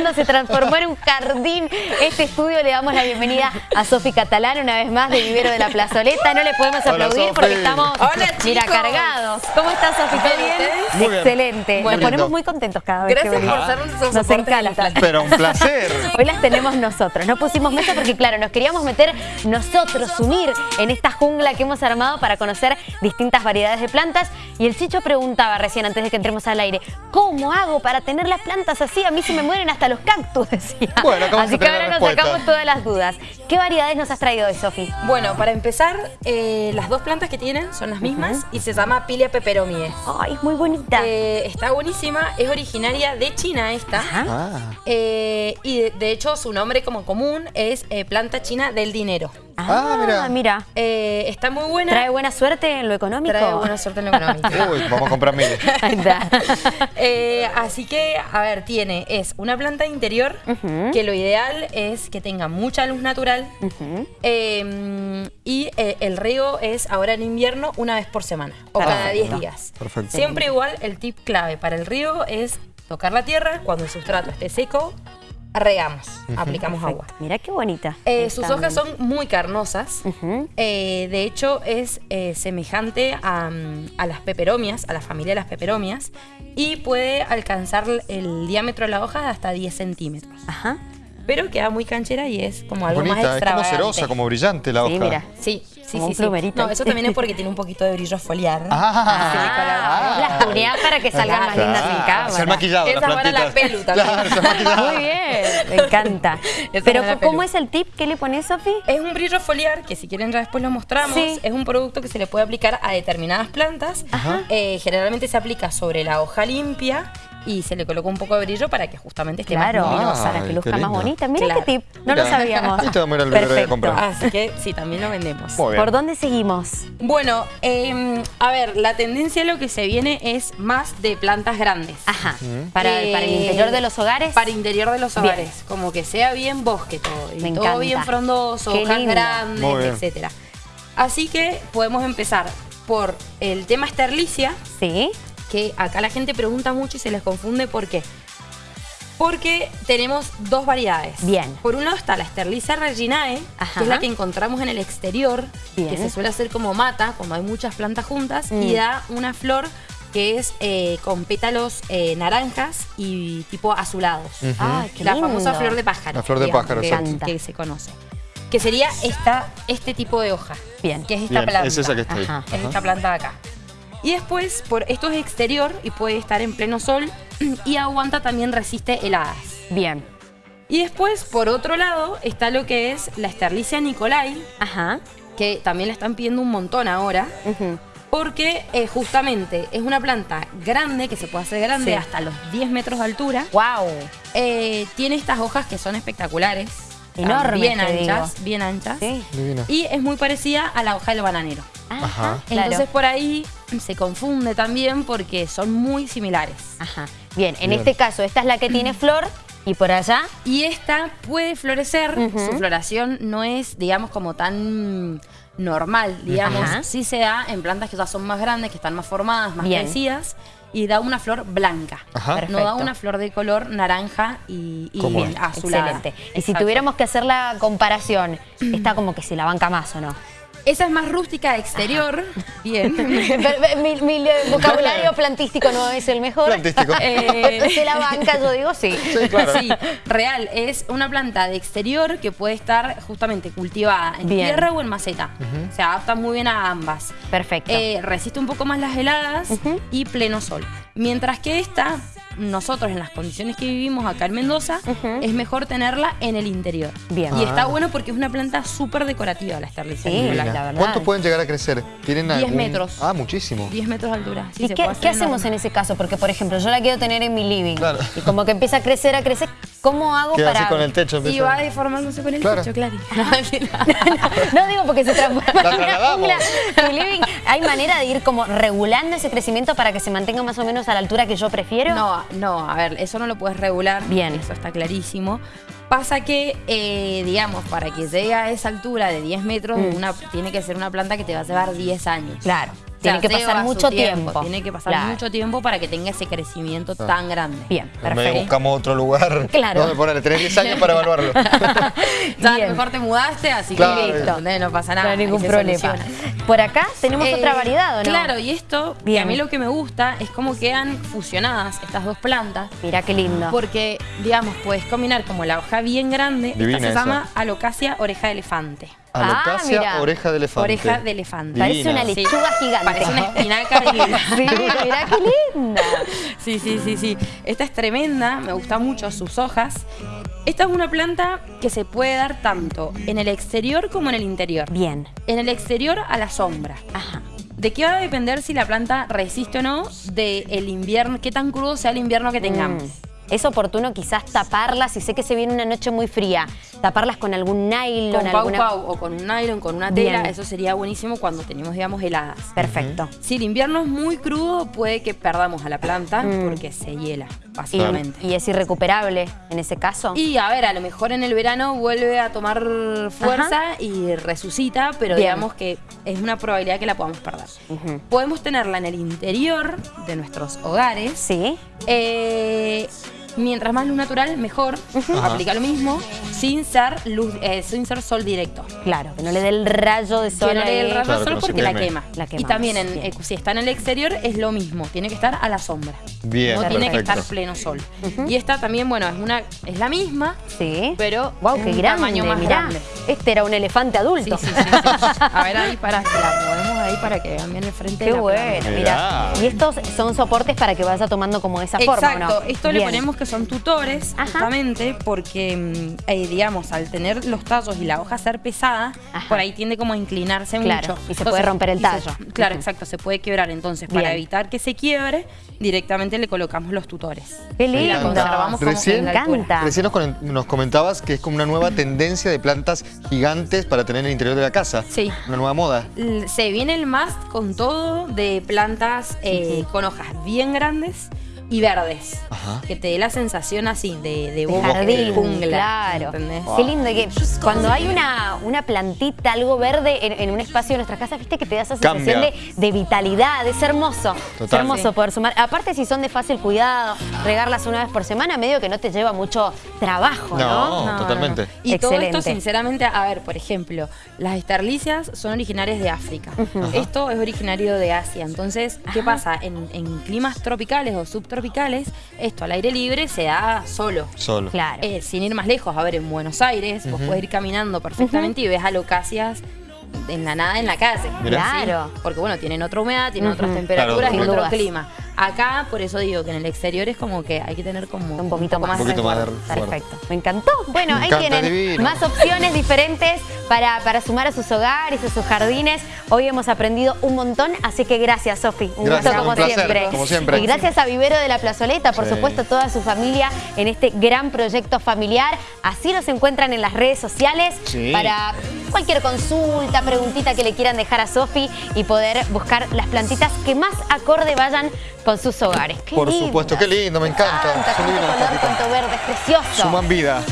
mundo se transformó en un jardín. Este estudio le damos la bienvenida a Sofi Catalán una vez más de Vivero de la Plazoleta. No le podemos Hola, aplaudir porque estamos, Hola, mira, cargados. ¿Cómo estás, Sofi? ¿Todo bien? Muy bien. Excelente. Bueno. Nos ponemos muy contentos cada vez Gracias que venimos. por ser nuestro Nos encanta. Pero un placer. Hoy las tenemos nosotros. No pusimos mesa porque, claro, nos queríamos meter nosotros, unir en esta jungla que hemos armado para conocer distintas variedades de plantas. Y el Chicho preguntaba recién, antes de que entremos al aire, ¿cómo hago para tener las plantas así? A mí se me mueren hasta los cactus, decía. Bueno, así que ahora nos sacamos todas las dudas. ¿Qué variedades nos has traído hoy, Sofi? Bueno, para empezar, eh, las dos plantas que tienen son las mismas y se llama Pilia peperomie. Ay, es muy bonita. Eh, está buenísima, es originaria de China esta. Ajá. Ah, Eh, y de, de hecho su nombre como común es eh, planta china del dinero. Ah, mira. mira. Eh, está muy buena. ¿Trae buena suerte en lo económico? Trae buena suerte en lo económico. uy, vamos a comprar miles. Ahí está. Eh, así que, a ver, tiene, es una planta interior Ujú. que lo ideal es que tenga mucha luz natural eh, y eh, el riego es ahora en invierno una vez por semana o cada Perfecto. 10 días. Perfecto. Siempre igual, el tip clave para el riego es tocar la tierra, cuando el sustrato esté seco, regamos, aplicamos agua. Mira qué bonita. Eh, sus hojas son muy carnosas. Eh, de hecho, es eh, semejante a, mm, a las peperomias, a la familia de las peperomias, y puede alcanzar el diámetro de la hoja de hasta 10 centímetros. Ajá. Pero queda muy canchera y es como algo más Bonita, es como extravagante. cerosa, como brillante la hoja. Sí, mira. Sí, sí, Como sí. un sí. No, eso también es porque tiene un poquito de brillo foliar. Ah, Ah, la cuñada para que salgan más lindas en cámara. Se han maquillado Esa las para la pelu también. Claro. Muy bien, me encanta. Esa Pero ¿cómo es el tip que le pones, Sofi? Es un brillo foliar que si quieren ya después lo mostramos. Sí. Es un producto que se le puede aplicar a determinadas plantas. Ajá. Eh, generalmente se aplica sobre la hoja limpia y se le coloca un poco de brillo para que justamente esté Claro, más luminosa. para que Ay, luzca más bonita. Mira Claro. qué tip, no lo sabíamos. Esto vamos a ir al vivero a comprar. Así que sí, también lo vendemos. Muy bien. ¿Por dónde seguimos? Bueno, eh, a ver, la tendencia lo que se viene es más de plantas grandes. Ajá. Para, Eh, para el interior de los hogares. Para interior de los Bien. hogares, como que sea bien bosque todo, y Me todo encanta. bien frondoso, Qué hojas lindo. grandes, etcétera. Así que podemos empezar por el tema esterlicia, Sí. Que acá la gente pregunta mucho y se les confunde por qué. Porque tenemos dos variedades. Bien. Por un lado está la Sterlicia reginae, Ajá. que es la que encontramos en el exterior, Bien. que se suele hacer como mata, cuando hay muchas plantas juntas, Mm. y da una flor que es eh, con pétalos eh, naranjas y tipo azulados. Ujú. Ay, qué la lindo. famosa flor de pájaro. La flor de digamos, pájaro, que, exacto. que se conoce. Que sería esta, este tipo de hoja. Bien. Que es esta Bien, planta. es esa que está ahí. Ajá. Es esta planta de acá. Y después, por esto es exterior y puede estar en pleno sol y aguanta también resiste heladas. Bien. Y después, por otro lado, está lo que es la Sterlicia Nicolai, Ajá. que también la están pidiendo un montón ahora, porque eh, justamente es una planta grande, que se puede hacer grande Sí. hasta los 10 metros de altura. Wow. Eh, tiene estas hojas que son espectaculares. Enormes, Bien anchas, digo. bien anchas. Sí. Divina. Y es muy parecida a la hoja del bananero. Ajá. claro. Entonces por ahí se confunde también porque son muy similares. Ajá. Bien, en Bien. este caso, esta es la que tiene flor y por allá. Y esta puede florecer, su floración no es, digamos, como tan normal, digamos. Ajá. Sí se da en plantas que ya son más grandes, que están más formadas, más Bien. crecidas, y da una flor blanca. Ajá. No da una flor de color naranja y, y azulada. Excelente. Y si tuviéramos que hacer la comparación, está como que se la banca más, ¿o no? Esa es más rústica de exterior, bien. Pero, mi, mi vocabulario plantístico no es el mejor. Plantístico. Eh, Se la banca, yo digo sí. Sí, claro. Sí, real. Es una planta de exterior que puede estar justamente cultivada en Bien. tierra o en maceta. Se adapta muy bien a ambas. Perfecto. Eh, resiste un poco más las heladas y pleno sol. Mientras que esta, nosotros en las condiciones que vivimos acá en Mendoza, es mejor tenerla en el interior. Bien. Y Ah. está bueno porque es una planta súper decorativa la Sterlicia Sí, la verdad. ¿Cuántos pueden llegar a crecer? ¿Tienen 10 algún- metros. Ah, muchísimo. 10 metros de altura. Sí, ¿Y se qué, puede hacer qué hacemos en ese caso? Porque, por ejemplo, yo la quiero tener en mi living. Claro. Y como que empieza a crecer, a crecer. ¿Cómo hago Queda para...? así con el techo. Y va deformándose con el Claro. techo, claro. no digo porque se transforma La en una trasladamos. jungla. Tu living, ¿hay manera de ir como regulando ese crecimiento para que se mantenga más o menos a la altura que yo prefiero? No, no, a ver, eso no lo puedes regular. Bien. Eso está clarísimo. Pasa que, eh, digamos, para que llegue a esa altura de 10 metros, Mm. una, tiene que ser una planta que te va a llevar 10 años. Claro. Tiene que pasar mucho tiempo. Tiene que pasar Claro. mucho tiempo para que tenga ese crecimiento tan grande. Bien, perfecto. buscamos otro lugar. Claro. Donde ponerle, tenés 10 años para evaluarlo. Ya a lo mejor te mudaste, así Claro. que listo, no pasa No nada. hay ningún y problema. soluciona. Por acá tenemos Eh, otra variedad, ¿o no? Claro, y esto, Bien. a mí lo que me gusta es cómo quedan fusionadas estas dos plantas. Mira qué lindo. Porque, digamos, puedes combinar como la hoja bien grande. Divina esta se esa. llama alocasia oreja de elefante. Alocasia, mira. oreja de elefante. Oreja de elefante. Divina. Parece una Sí. lechuga gigante. Parece una espinaca. Sí, mira qué linda. Sí, sí, sí, sí. Esta es tremenda, me gusta mucho sus hojas. Esta es una planta que se puede dar tanto en el exterior como en el interior. Bien. En el exterior a la sombra. Ajá. ¿De qué va a depender si la planta resiste o no? Del invierno, qué tan crudo sea el invierno que tengamos. Mm. Es oportuno quizás taparlas, si sé que se viene una noche muy fría, taparlas con algún nylon, Con pau alguna... pau o con un nylon, con una tela, Bien. eso sería buenísimo cuando tenemos, digamos, heladas. Perfecto. Si el invierno es muy crudo, puede que perdamos a la planta Mm. porque se hiela, básicamente. y es irrecuperable en ese caso. Y a ver, a lo mejor en el verano vuelve a tomar fuerza y resucita, pero Bien. digamos que es una probabilidad que la podamos perder. Podemos tenerla en el interior de nuestros hogares. Sí. Eh, mientras más luz natural, mejor. Aplica lo mismo, sin ser luz, eh, sin ser sol directo. Claro, que no le dé el rayo de sol. Que no le dé el rayo Claro, de sol no porque la quema. La y también en- eh, si está en el exterior es lo mismo, tiene que estar a la sombra. Bien, no tiene que estar pleno sol. Y esta también, bueno, es una es la misma, Sí. pero Wow, qué un grande, tamaño más mirá. grande. Este era un elefante adulto. sí, sí, sí. A ver ahí para la movemos ahí para que vean bien el frente Qué de la bueno, mira. Mirá. Y estos son soportes para que vaya tomando como esa forma, ¿o Exacto, no? esto le ponemos que son tutores, Ajá. justamente porque, mm, eh, digamos, al tener los tallos y la hoja ser pesada, Ajá. por ahí tiende como a inclinarse Claro, mucho. y se puede romper el se- tallo. claro, exacto, se puede quebrar. Entonces, Bien. para evitar que se quiebre, directamente le colocamos los tutores. Qué lindo. Recién- Me encanta. Recién nos, nos comentabas que es como una nueva tendencia de plantas gigantes para tener en el interior de la casa. Sí. Una nueva moda. Se viene el más con todo de plantas eh, con hojas bien grandes y verdes. Ajá. Que te dé la sensación así de, de De jardín, jungla. claro. ¿entendés? Qué lindo que cuando hay una, una plantita, algo verde en, en un espacio de nuestras casas, viste que te da esa sensación de, de vitalidad, es hermoso. Es Total. hermoso Sí. poder sumar. Aparte si son de fácil cuidado, regarlas una vez por semana, medio que no te lleva mucho trabajo, ¿no? No, totalmente. Y todo esto, sinceramente, a ver, por ejemplo, las esterlicias son originarias de África. Esto es originario de Asia. Entonces, ¿qué pasa? En, en climas tropicales o subtropicales, esto al aire libre se da solo. Solo. Claro. Eh, sin ir más lejos, a ver, en Buenos Aires, vos podés ir caminando perfectamente y ves alocasias en la nada en la calle. Claro. Porque bueno, tienen otra humedad, tienen otras temperaturas Claro, y otro clima. Acá, por eso digo que en el exterior es como que hay que tener como Un poquito más. Un poquito más de. Perfecto. Me encantó. Bueno, Me ahí encanta, tienen divino. más opciones diferentes para, para sumar a sus hogares, a sus jardines. Hoy hemos aprendido un montón, así que gracias, Sofi. Un Gracias, gusto como un placer, siempre. como siempre. Y gracias a Vivero de la Plazoleta, por Sí. supuesto, toda su familia en este gran proyecto familiar. Así los encuentran en las redes sociales Sí. para cualquier consulta, preguntita que le quieran dejar a Sofi y poder buscar las plantitas que más acorde vayan con sus hogares. Qué Por supuesto, qué lindo, me encanta. Son color, verde, es precioso. Suman vida.